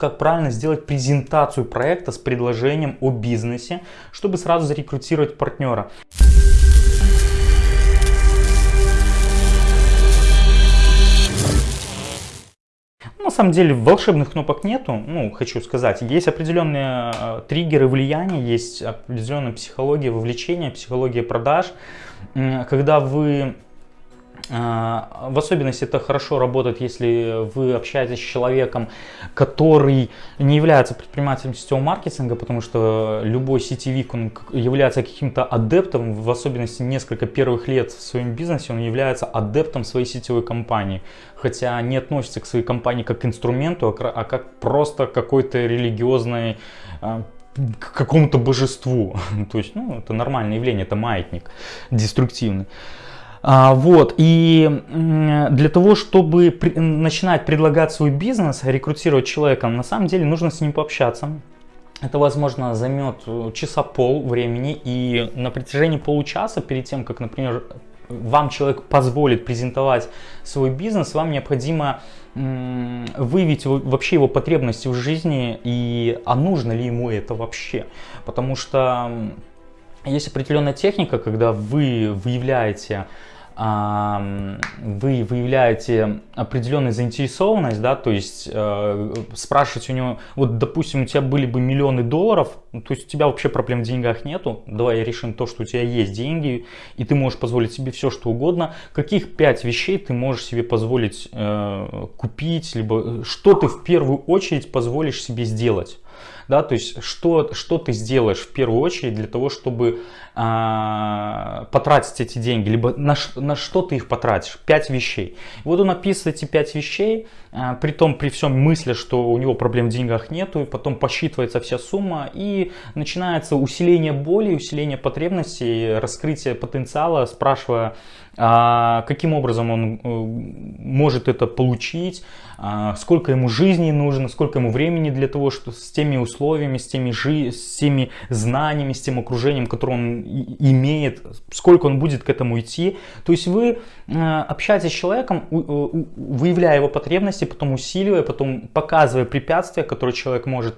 как правильно сделать презентацию проекта с предложением о бизнесе, чтобы сразу зарекрутировать партнера. На самом деле волшебных кнопок нету, ну, хочу сказать. Есть определенные э, триггеры влияния, есть определенная психология вовлечения, психология продаж. Когда вы в особенности это хорошо работает, если вы общаетесь с человеком, который не является предпринимателем сетевого маркетинга, потому что любой сетевик он является каким-то адептом, в особенности несколько первых лет в своем бизнесе, он является адептом своей сетевой компании. Хотя не относится к своей компании как к инструменту, а, а как просто какой-то религиозной а, к какому-то божеству. То есть, ну, это нормальное явление, это маятник деструктивный. А, вот, и для того, чтобы начинать предлагать свой бизнес, рекрутировать человека, на самом деле нужно с ним пообщаться. Это, возможно, займет э, часа пол времени, и на протяжении получаса, перед тем, как, например, вам человек позволит презентовать свой бизнес, вам необходимо выявить вообще его потребности в жизни и а нужно ли ему это вообще. Потому что есть определенная техника, когда вы выявляете вы выявляете определенную заинтересованность, да, то есть э, спрашивать у него, вот, допустим, у тебя были бы миллионы долларов, ну, то есть у тебя вообще проблем в деньгах нету, давай решим то, что у тебя есть деньги, и ты можешь позволить себе все, что угодно, каких пять вещей ты можешь себе позволить э, купить, либо что ты в первую очередь позволишь себе сделать да, то есть что, что ты сделаешь в первую очередь для того, чтобы а, потратить эти деньги, либо на, на что ты их потратишь, пять вещей. И вот он описывает эти пять вещей, а, при том, при всем мысли, что у него проблем в деньгах нету, и потом посчитывается вся сумма, и начинается усиление боли, усиление потребностей, раскрытие потенциала, спрашивая, а, каким образом он э, может это получить, сколько ему жизни нужно, сколько ему времени для того, что с теми условиями, с теми, жи с теми знаниями, с тем окружением, которое он имеет, сколько он будет к этому идти. То есть вы э, общаетесь с человеком, выявляя его потребности, потом усиливая, потом показывая препятствия, которые человек может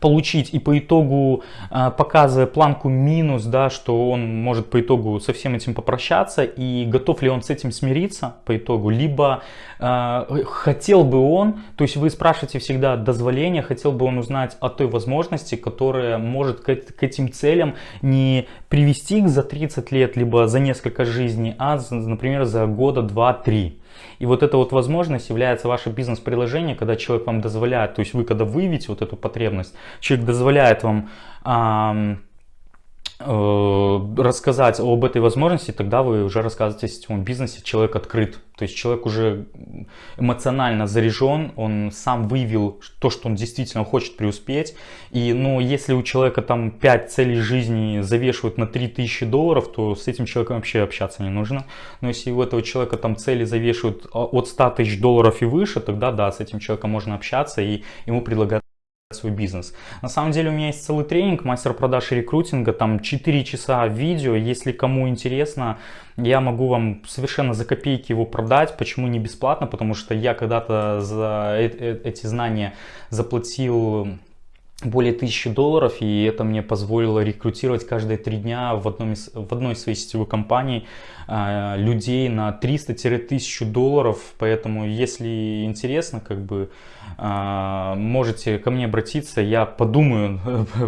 получить и по итогу а, показывая планку минус, да, что он может по итогу со всем этим попрощаться и готов ли он с этим смириться по итогу, либо э, хотел бы он, то есть вы спрашиваете всегда дозволения, хотел бы он узнать о той возможности, которая может к, к этим целям не привести их за 30 лет, либо за несколько жизней, а, например, за года 2-3. И вот эта вот возможность является ваше бизнес-приложение, когда человек вам дозволяет, то есть вы когда выявите вот эту потребность, человек дозволяет вам Э, рассказать об этой возможности, тогда вы уже рассказываете о сетевом бизнесе, человек открыт. То есть человек уже эмоционально заряжен, он сам выявил то, что он действительно хочет преуспеть. И ну, если у человека там 5 целей жизни завешивают на 3000 долларов, то с этим человеком вообще общаться не нужно. Но если у этого человека там цели завешивают а, от 100 тысяч долларов и выше, тогда да, с этим человеком можно общаться и ему предлагать свой бизнес. На самом деле у меня есть целый тренинг мастер продаж и рекрутинга, там 4 часа видео, если кому интересно, я могу вам совершенно за копейки его продать. Почему не бесплатно? Потому что я когда-то за э, э, эти знания заплатил более тысячи долларов, и это мне позволило рекрутировать каждые три дня в, одном из, в одной из своей сетевой компаний э, людей на 300-1000 долларов, поэтому если интересно, как бы э, можете ко мне обратиться, я подумаю,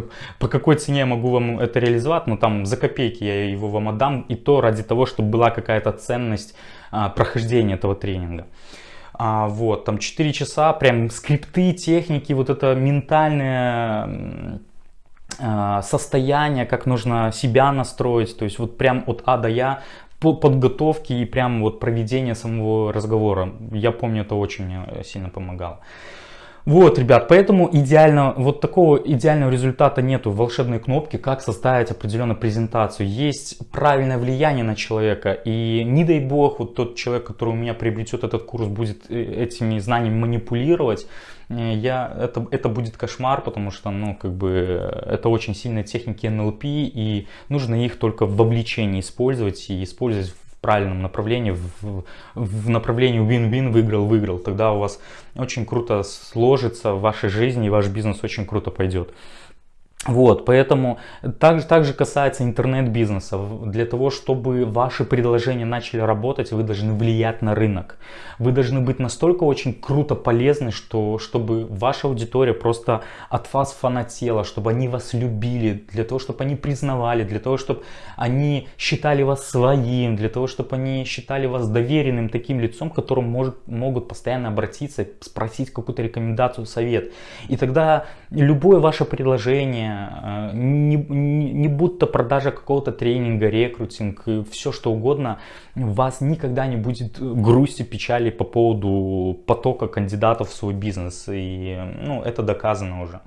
по какой цене я могу вам это реализовать, но там за копейки я его вам отдам, и то ради того, чтобы была какая-то ценность э, прохождения этого тренинга. А, вот, там 4 часа, прям скрипты, техники, вот это ментальное а, состояние, как нужно себя настроить, то есть вот прям от А до Я по подготовки и прям вот проведение самого разговора. Я помню, это очень мне сильно помогало. Вот, ребят, поэтому идеально, вот такого идеального результата нету волшебной кнопки, как составить определенную презентацию. Есть правильное влияние на человека, и не дай бог, вот тот человек, который у меня приобретет этот курс, будет э, этими знаниями манипулировать, э, я, это, это будет кошмар, потому что, ну, как бы, это очень сильные техники НЛП, и нужно их только в обличении использовать, и использовать правильном направлении, в, в направлении win-win, выиграл-выиграл, тогда у вас очень круто сложится в вашей жизни и ваш бизнес очень круто пойдет. Вот, поэтому также, также касается интернет-бизнеса. Для того, чтобы ваши предложения начали работать, вы должны влиять на рынок. Вы должны быть настолько очень круто полезны, что, чтобы ваша аудитория просто от вас фанатела, чтобы они вас любили, для того, чтобы они признавали, для того, чтобы они считали вас своим, для того, чтобы они считали вас доверенным таким лицом, к которому может, могут постоянно обратиться, спросить какую-то рекомендацию, совет. И тогда любое ваше предложение, Э, не, не, не будто продажа какого-то тренинга, рекрутинг, все что угодно, у вас никогда не будет грусти, печали по поводу потока кандидатов в свой бизнес. И ну, это доказано уже.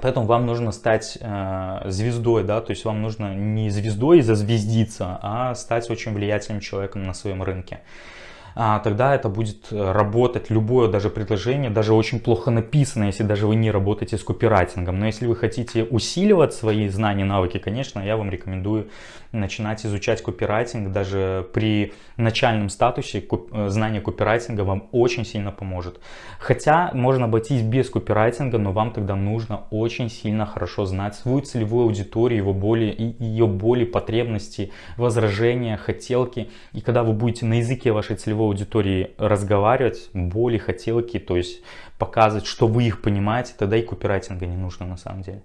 Поэтому вам нужно стать э, звездой, да, то есть вам нужно не звездой зазвездиться, а стать очень влиятельным человеком на своем рынке а, тогда это будет э, работать любое даже предложение, даже очень плохо написано, если даже вы не работаете с копирайтингом. Но если вы хотите усиливать свои знания, навыки, конечно, я вам рекомендую начинать изучать копирайтинг. Даже при начальном статусе э, знание копирайтинга вам очень сильно поможет. Хотя можно обойтись без копирайтинга, но вам тогда нужно очень сильно хорошо знать свою целевую аудиторию, его боли, ее боли, потребности, возражения, хотелки. И когда вы будете на языке вашей целевой целевой аудитории разговаривать, боли, хотелки, то есть показывать, что вы их понимаете, тогда и копирайтинга не нужно на самом деле.